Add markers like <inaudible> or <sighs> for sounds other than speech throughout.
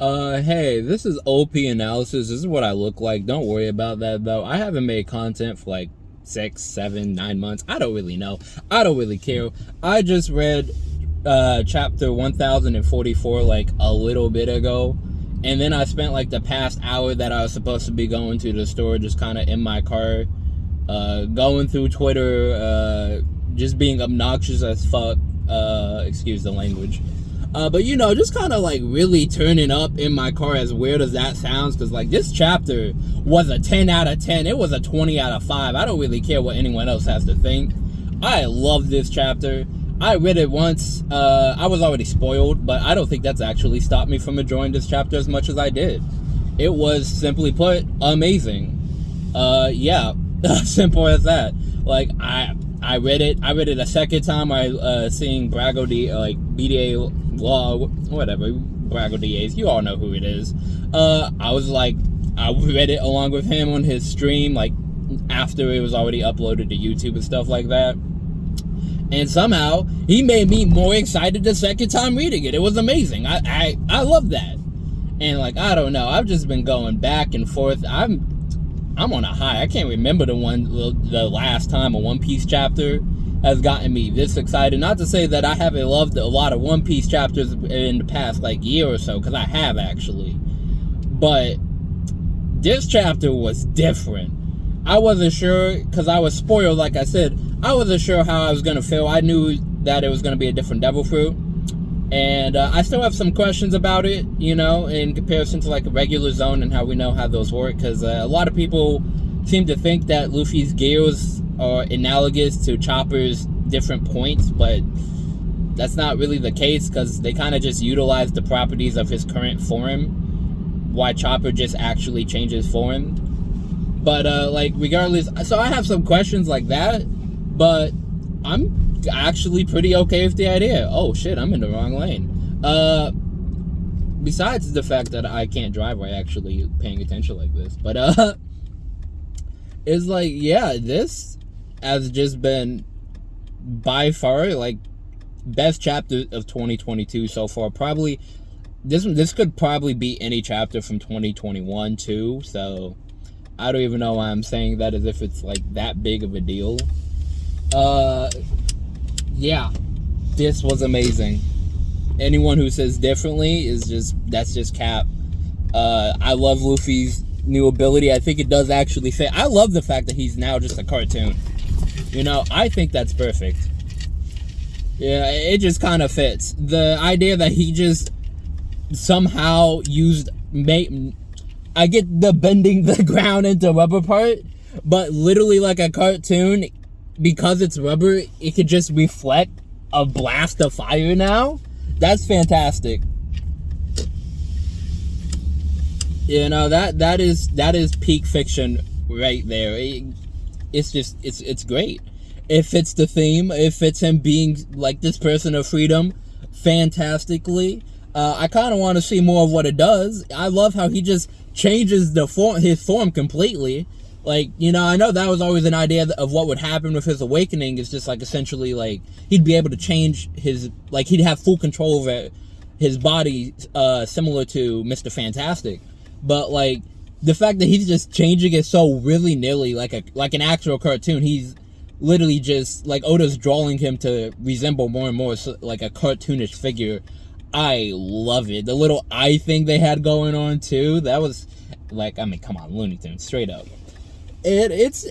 Uh, hey, this is OP analysis. This is what I look like. Don't worry about that though. I haven't made content for like six, seven, nine months. I don't really know. I don't really care. I just read uh chapter 1044 like a little bit ago. And then I spent like the past hour that I was supposed to be going to the store just kind of in my car, uh, going through Twitter, uh, just being obnoxious as fuck. Uh, excuse the language. Uh, but you know, just kind of like really turning up in my car as weird as that sounds, because like this chapter was a 10 out of 10. It was a 20 out of 5. I don't really care what anyone else has to think. I love this chapter. I read it once. Uh, I was already spoiled, but I don't think that's actually stopped me from enjoying this chapter as much as I did. It was simply put amazing. Uh, yeah, <laughs> simple as that. Like I, I read it. I read it a second time. I uh, seeing Brago D like BDA law, whatever, Brago DAs, you all know who it is. Uh, I was like, I read it along with him on his stream, like, after it was already uploaded to YouTube and stuff like that. And somehow, he made me more excited the second time reading it. It was amazing. I, I, I love that. And like, I don't know, I've just been going back and forth. I'm, I'm on a high. I can't remember the one, the last time a One Piece chapter has gotten me this excited. Not to say that I haven't loved a lot of One Piece chapters in the past like year or so, because I have actually. But this chapter was different. I wasn't sure, because I was spoiled, like I said, I wasn't sure how I was to feel. I knew that it was to be a different Devil Fruit. And uh, I still have some questions about it, you know, in comparison to like a regular Zoan and how we know how those work. Because uh, a lot of people seem to think that Luffy's gears are analogous to Chopper's different points, but that's not really the case because they kind of just utilize the properties of his current form, why Chopper just actually changes form. But, uh, like, regardless, so I have some questions like that, but I'm actually pretty okay with the idea. Oh shit, I'm in the wrong lane. Uh, besides the fact that I can't drive while actually paying attention like this, but, uh, <laughs> it's like, yeah, this has just been by far like best chapter of 2022 so far. Probably this this could probably be any chapter from 2021 too. So I don't even know why I'm saying that as if it's like that big of a deal. Uh, yeah, this was amazing. Anyone who says differently is just that's just cap. Uh, I love Luffy's new ability. I think it does actually fit. I love the fact that he's now just a cartoon. You know, I think that's perfect. Yeah, it just kind of fits. The idea that he just somehow used I get the bending <laughs> the ground into rubber part, but literally like a cartoon, because it's rubber, it could just reflect a blast of fire now. That's fantastic. You know, that that is that is peak fiction right there. It, it's just it's it's great. It fits the theme. It fits him being like this person of freedom fantastically. Uh, I kind of want to see more of what it does. I love how he just changes the form, his form completely. Like, you know, I know that was always an idea of what would happen with his awakening. Is just like essentially like he'd be able to change his, like he'd have full control over his body, uh, similar to Mr. Fantastic. But like the fact that he's just changing it so willy nilly, like a like an actual cartoon, he's literally just like Oda's drawing him to resemble more and more like a cartoonish figure. I love it. The little eye thing they had going on too. That was like, I mean, come on, Looney Tunes, straight up. It it's.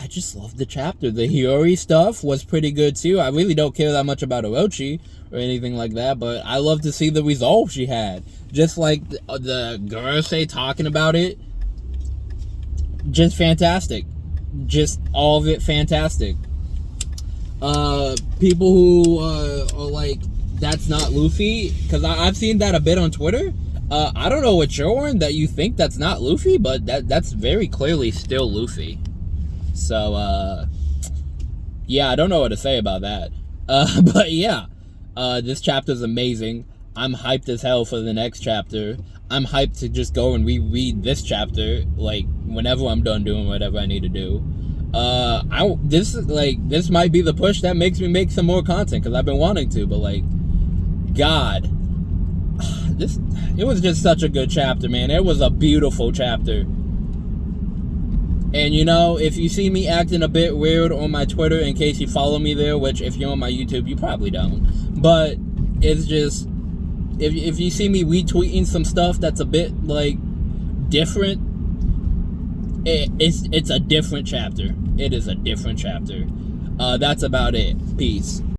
I just love the chapter. The Hiyori stuff was pretty good too. I really don't care that much about Orochi or anything like that, but I love to see the resolve she had. Just like the, the girls say talking about it. Just fantastic. Just all of it fantastic. Uh, people who uh, are like, that's not Luffy, because I've seen that a bit on Twitter. Uh, I don't know what you're on that you think that's not Luffy, but that that's very clearly still Luffy. So, uh, yeah, I don't know what to say about that. <laughs> Uh, but yeah, uh, this chapter is amazing. I'm hyped as hell for the next chapter. I'm hyped to just go and reread this chapter, like, whenever I'm done doing whatever I need to do. Uh, I, this, like, this might be the push that makes me make some more content, because I've been wanting to, but, like, God, <sighs> this it was just such a good chapter, man. It was a beautiful chapter. And you know, if you see me acting a bit weird on my Twitter, in case you follow me there, which if you're on my YouTube, you probably don't. But it's just if if you see me retweeting some stuff that's a bit like different, it, it's it's a different chapter. It is a different chapter. Uh, that's about it. Peace.